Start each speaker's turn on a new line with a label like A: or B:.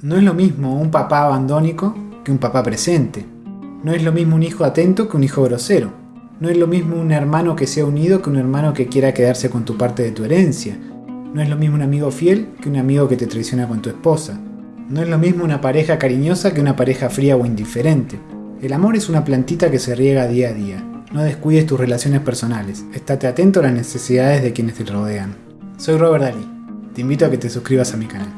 A: No es lo mismo un papá abandónico que un papá presente. No es lo mismo un hijo atento que un hijo grosero. No es lo mismo un hermano que sea unido que un hermano que quiera quedarse con tu parte de tu herencia. No es lo mismo un amigo fiel que un amigo que te traiciona con tu esposa. No es lo mismo una pareja cariñosa que una pareja fría o indiferente. El amor es una plantita que se riega día a día. No descuides tus relaciones personales. Estate atento a las necesidades de quienes te rodean. Soy Robert Dalí. Te invito a que te suscribas a mi canal.